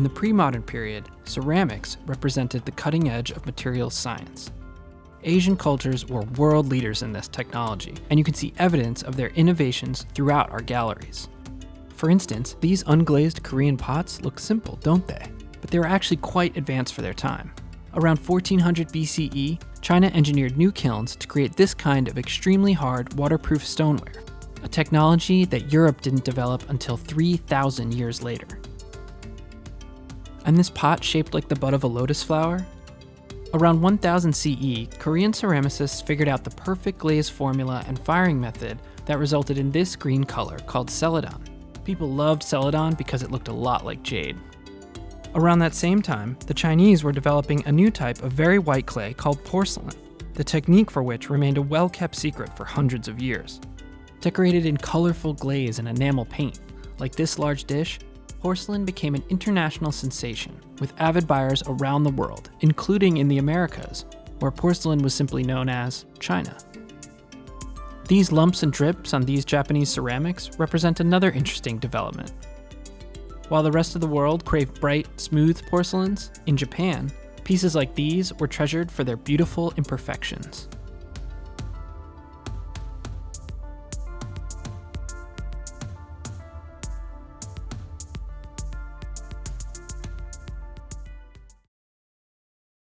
In the pre-modern period, ceramics represented the cutting edge of materials science. Asian cultures were world leaders in this technology, and you can see evidence of their innovations throughout our galleries. For instance, these unglazed Korean pots look simple, don't they? But they were actually quite advanced for their time. Around 1400 BCE, China engineered new kilns to create this kind of extremely hard, waterproof stoneware, a technology that Europe didn't develop until 3,000 years later. And this pot shaped like the bud of a lotus flower? Around 1000 CE, Korean ceramicists figured out the perfect glaze formula and firing method that resulted in this green color called celadon. People loved celadon because it looked a lot like jade. Around that same time, the Chinese were developing a new type of very white clay called porcelain, the technique for which remained a well-kept secret for hundreds of years. Decorated in colorful glaze and enamel paint, like this large dish, porcelain became an international sensation, with avid buyers around the world, including in the Americas, where porcelain was simply known as China. These lumps and drips on these Japanese ceramics represent another interesting development. While the rest of the world craved bright, smooth porcelains, in Japan, pieces like these were treasured for their beautiful imperfections.